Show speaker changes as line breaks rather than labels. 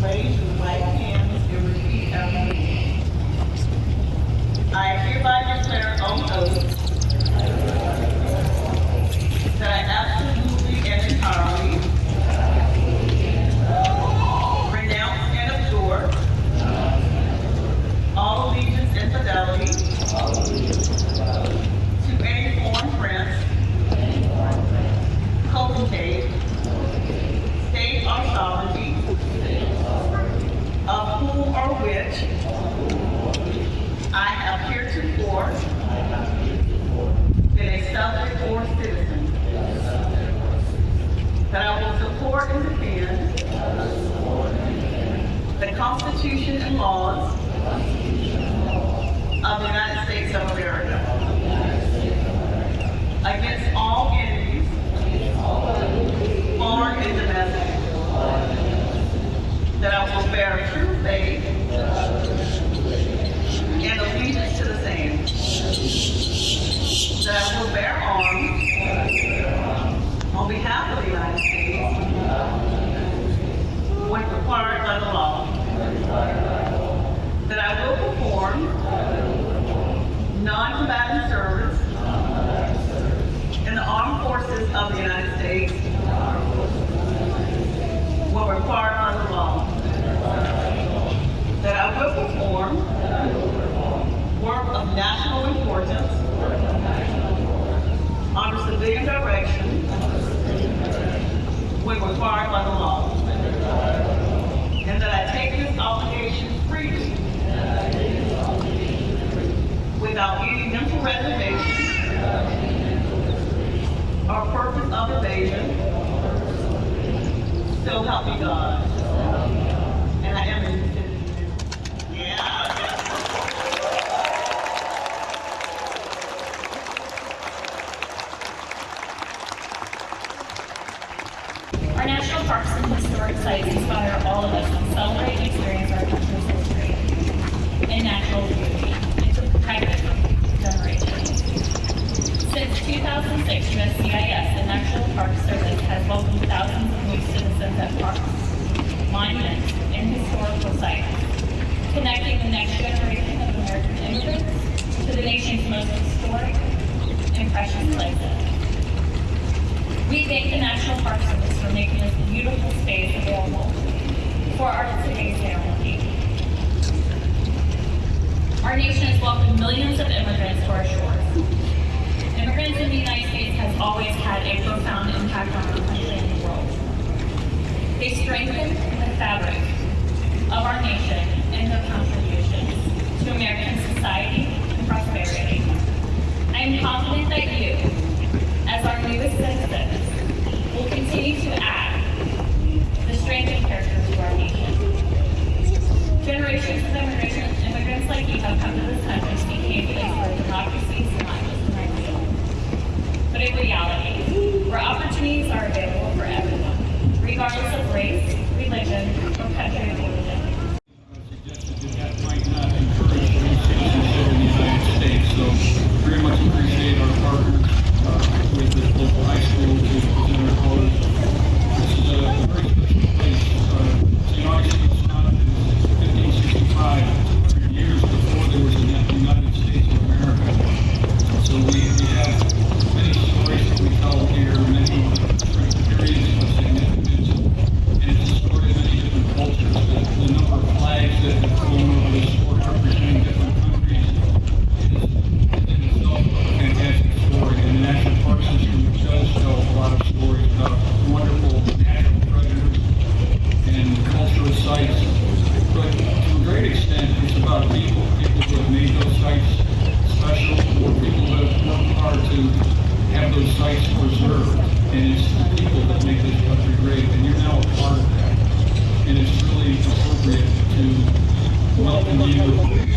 fez Constitution and laws of the United States of America against all enemies, foreign and domestic, that I will bear true faith and allegiance to the same, that I will bear arms on behalf of the United States when required by the law, that I will perform non-combatant service in the armed forces of the United States when required by the law, that I will perform work of national importance under civilian direction when required by the law, and that I take this obligation freely without any mental reservation or purpose of evasion, so help me God. And I am a citizen. Yeah.
Our national parks and historic sites inspire all of us to celebrate and experience our country's history and natural beauty and to protect it future generations. Since 2006, USCIS, the National Park Service, has welcomed thousands of new citizens at parks, monuments, and historical sites, connecting the next generation of American immigrants to the nation's most historic and precious places. We thank the National Park Service for making this beautiful space available for our today's ceremony. Our nation has welcomed millions of immigrants to our shores. Immigrants in the United States has always had a profound impact on our country and the world. They strengthen the fabric of our nation and their contributions to American society and prosperity. I am confident that you, as our newest citizens, will continue to add the strength and character to our nation. Generations of immigrants, but a reality, where opportunities are available for everyone, regardless of race, religion, or country of origin.
suggested that that might not encourage citizenship in the United States. So very much appreciate our partners uh, with this local high school to present our colors. This is a very special place. Uh, St. Augustine was founded in 1565, 200 years before there was a United States of America. So we, we have many stories that we tell here, many different periods of significance. And it's a story of many different cultures. The, the number of flags that have flown over this fort representing different countries is in itself a fantastic story. And the National Park System does tell a lot of stories about wonderful natural treasures and cultural sites. But to a great extent, it's about people, people who have made those sites special, or people who have worked hard to have those sites preserved. And it's the people that make this country great, and you're now a And it's really appropriate to welcome you